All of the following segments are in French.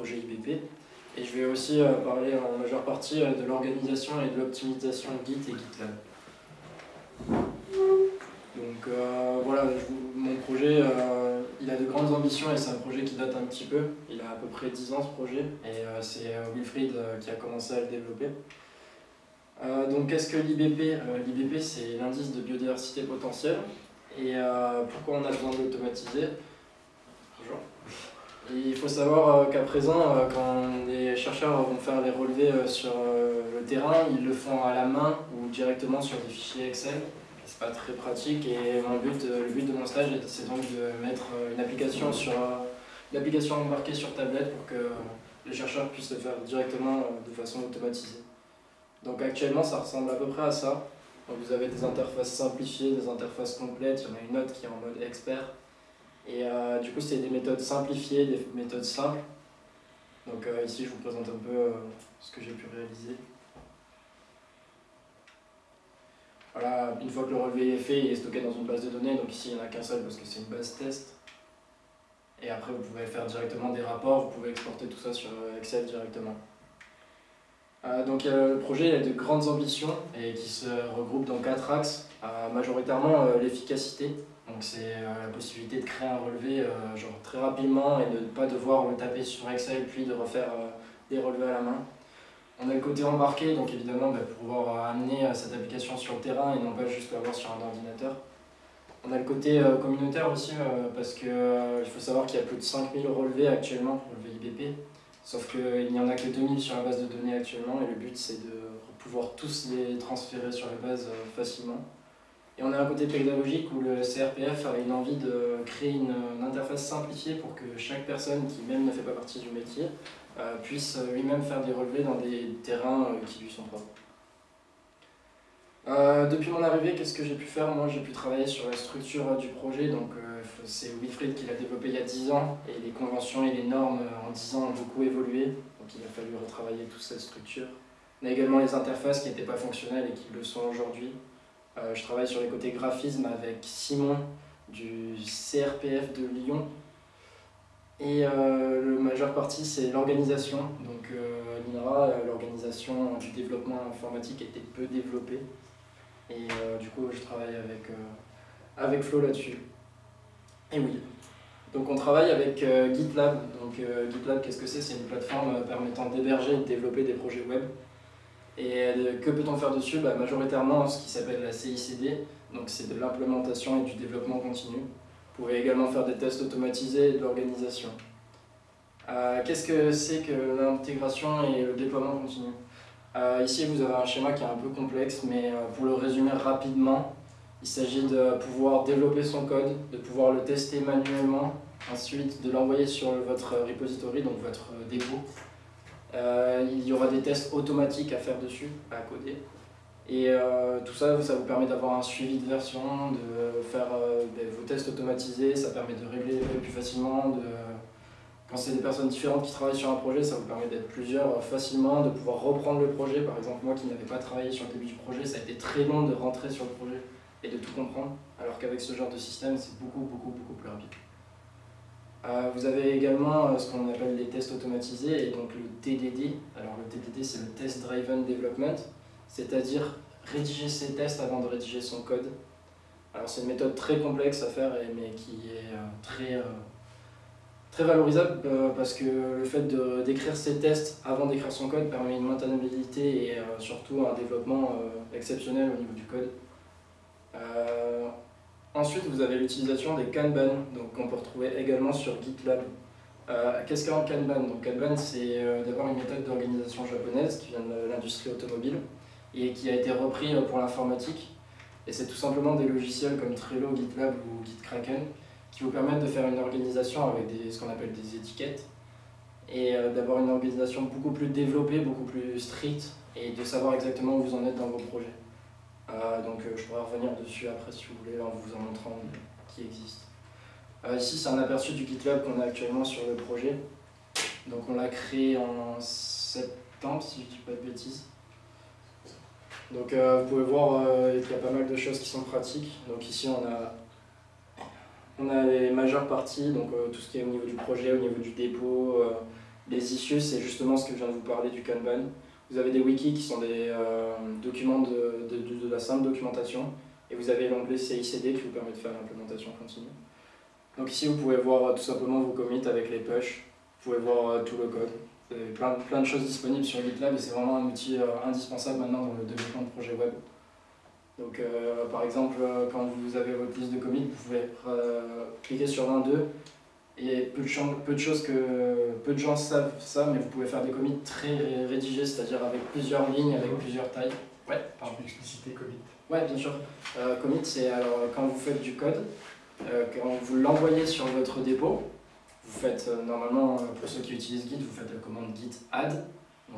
projet IBP. Et je vais aussi parler en majeure partie de l'organisation et de l'optimisation Git et GitLab. Donc voilà, mon projet, il a de grandes ambitions et c'est un projet qui date un petit peu. Il a à peu près 10 ans ce projet et c'est Wilfried qui a commencé à le développer. donc qu'est-ce que l'IBP L'IBP c'est l'indice de biodiversité potentielle. Et pourquoi on a besoin de l'automatiser il faut savoir euh, qu'à présent, euh, quand les chercheurs vont faire les relevés euh, sur le terrain, ils le font à la main ou directement sur des fichiers Excel. C'est pas très pratique et le but de mon stage, c'est donc de mettre une application sur embarquée sur tablette pour que les chercheurs puissent le faire directement de façon automatisée. Donc actuellement, ça ressemble à peu près à ça. vous avez des interfaces simplifiées, des interfaces complètes, il y en a une autre qui est en mode expert, et euh, du coup, c'est des méthodes simplifiées, des méthodes simples. Donc euh, ici, je vous présente un peu euh, ce que j'ai pu réaliser. Voilà, une fois que le relevé est fait, il est stocké dans une base de données. Donc ici, il n'y en a qu'un seul parce que c'est une base test. Et après, vous pouvez faire directement des rapports, vous pouvez exporter tout ça sur Excel directement. Donc le projet a de grandes ambitions et qui se regroupe dans quatre axes. majoritairement l'efficacité, donc c'est euh, la possibilité de créer un relevé euh, très rapidement et de ne pas devoir le taper sur Excel puis de refaire euh, des relevés à la main. On a le côté embarqué, donc évidemment bah, pour pouvoir amener cette application sur le terrain et non pas juste l'avoir sur un ordinateur. On a le côté communautaire aussi, parce qu'il faut savoir qu'il y a plus de 5000 relevés actuellement, relevés IBP, sauf qu'il n'y en a que 2000 sur la base de données actuellement, et le but c'est de pouvoir tous les transférer sur la base facilement. Et on a un côté pédagogique où le CRPF a une envie de créer une, interface simplifiée pour que chaque personne qui même ne fait pas partie du métier euh, puisse lui-même faire des relevés dans des terrains euh, qui lui sont propres. Euh, depuis mon arrivée, qu'est-ce que j'ai pu faire? Moi, j'ai pu travailler sur la structure du projet. Donc, c'est Wilfried qui l'a développé il y a 10 ans. Et les conventions et les normes en 10 ans ont beaucoup évolué. Donc, il a fallu retravailler toute cette structure. A également les interfaces qui n'étaient pas fonctionnelles et qui le sont aujourd'hui. Euh, je travaille sur les côtés graphisme avec Simon du CRPF de Lyon. Et euh, la majeure partie, c'est l'organisation. Donc euh, l'INRA, l'organisation du développement informatique était peu développée. Et du coup, je travaille avec, avec Flo là-dessus. Et oui. Donc on travaille avec GitLab. Donc GitLab, qu'est-ce que c'est? C'est une plateforme permettant d'héberger et de développer des projets web. Et euh, que peut-on faire dessus? Bah, Majoritairement ce qui s'appelle la CICD, donc c'est de l'implémentation et du développement continu. Vous pouvez également faire des tests automatisés et de l'organisation. Euh, qu'est-ce que c'est que l'intégration et le déploiement continu? Euh, Ici vous avez un schéma qui est un peu complexe, mais pour le résumer rapidement, il s'agit de pouvoir développer son code, de pouvoir le tester manuellement, ensuite de l'envoyer sur votre repository, donc votre dépôt, euh, il y aura des tests automatiques à faire dessus, à coder. Et euh, tout ça, ça vous permet d'avoir un suivi de version, de faire euh, ben, vos tests automatisés, ça permet de régler plus facilement. De... Quand c'est des personnes différentes qui travaillent sur un projet, ça vous permet d'être plusieurs facilement, de pouvoir reprendre le projet. Par exemple, moi qui n'avais pas travaillé sur le début du projet, ça a été très long de rentrer sur le projet et de tout comprendre, alors qu'avec ce genre de système, c'est beaucoup, beaucoup, beaucoup plus rapide. Euh, vous avez également euh, ce qu'on appelle les tests automatisés et donc le TDD. Alors le TDD c'est le Test Driven Development, c'est-à-dire rédiger ses tests avant de rédiger son code. Alors c'est une méthode très complexe à faire mais qui est euh, très, très valorisable parce que le fait d'écrire ses tests avant d'écrire son code permet une maintenabilité et surtout un développement exceptionnel au niveau du code. Ensuite, vous avez l'utilisation des Kanban, qu'on peut retrouver également sur GitLab. Euh, Qu'est-ce qu'un Kanban? Donc, Kanban, c'est euh, d'abord une méthode d'organisation japonaise qui vient de l'industrie automobile et qui a été repris euh, pour l'informatique. Et c'est tout simplement des logiciels comme Trello, GitLab ou GitKraken qui vous permettent de faire une organisation avec des, ce qu'on appelle des étiquettes et euh, d'avoir une organisation beaucoup plus développée, beaucoup plus stricte et de savoir exactement où vous en êtes dans vos projets. Euh, donc euh, je pourrais revenir dessus après si vous voulez en vous en montrant qui existe. Ici c'est un aperçu du GitLab qu'on a actuellement sur le projet. Donc on l'a créé en septembre si je ne dis pas de bêtises. Donc vous pouvez voir qu'il y a pas mal de choses qui sont pratiques. Donc ici on a, on a les majeures parties, donc tout ce qui est au niveau du projet, au niveau du dépôt, Les issues, c'est justement ce que je viens de vous parler du Kanban. Vous avez des wikis qui sont des documents de, de, de, la simple documentation. Et vous avez l'onglet CICD qui vous permet de faire l'implémentation continue. Donc ici, vous pouvez voir tout simplement vos commits avec les push. Vous pouvez voir tout le code. Vous avez plein, plein de choses disponibles sur GitLab et c'est vraiment un outil indispensable maintenant dans le développement de projets web. Donc euh, par exemple, euh, quand vous avez votre liste de commits, vous pouvez euh, cliquer sur l'un d'eux. Et peu de, peu de choses que peu de gens savent ça, mais vous pouvez faire des commits très rédigés, c'est-à-dire avec plusieurs lignes, avec plusieurs tailles. Ouais, pardon. Tu peux expliciter commit Ouais, bien sûr. commit, c'est alors quand vous faites du code, quand vous l'envoyez sur votre dépôt, vous faites normalement, pour ceux qui utilisent Git, vous faites la commande git add,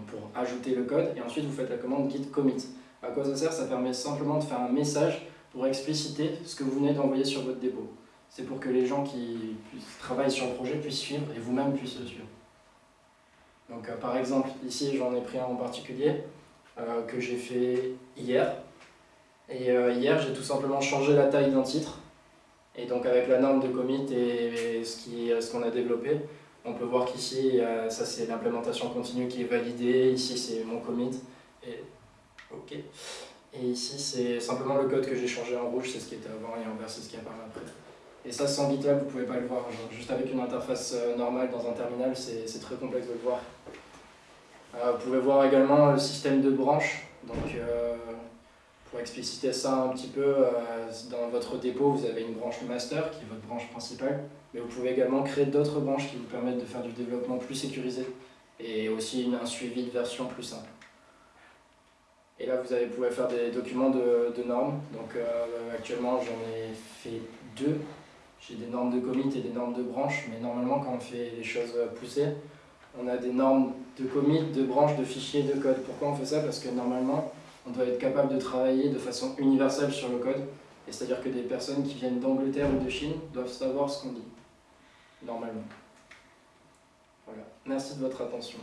pour ajouter le code, et ensuite vous faites la commande git commit. À quoi ça sert? Ça permet simplement de faire un message pour expliciter ce que vous venez d'envoyer sur votre dépôt. C'est pour que les gens qui travaillent sur le projet puissent suivre et vous-même puissiez le suivre. Donc euh, par exemple, ici j'en ai pris un en particulier euh, que j'ai fait hier. Et euh, hier j'ai tout simplement changé la taille d'un titre. Et donc avec la norme de commit et ce qu'on a développé, on peut voir qu'ici, ça c'est l'implémentation continue qui est validée, ici c'est mon commit. OK. Et ici, c'est simplement le code que j'ai changé en rouge, c'est ce qui était avant, et en vert, c'est ce qui apparaît après. Et ça, sans GitLab, vous ne pouvez pas le voir. juste avec une interface euh, normale dans un terminal, c'est très complexe de le voir. Euh, vous pouvez voir également le système de branches. Donc, euh, pour expliciter ça un petit peu, dans votre dépôt, vous avez une branche master, qui est votre branche principale. Mais vous pouvez également créer d'autres branches qui vous permettent de faire du développement plus sécurisé et aussi un suivi de version plus simple. Et là, vous, pouvez faire des documents de, normes. Donc euh, actuellement, j'en ai fait deux. J'ai des normes de commit et des normes de branche, mais normalement, quand on fait les choses poussées, on a des normes de commit, de branche, de fichiers, de code. Pourquoi on fait ça? Parce que normalement, on doit être capable de travailler de façon universelle sur le code. Et c'est-à-dire que des personnes qui viennent d'Angleterre ou de Chine doivent savoir ce qu'on dit, normalement. Voilà. Merci de votre attention.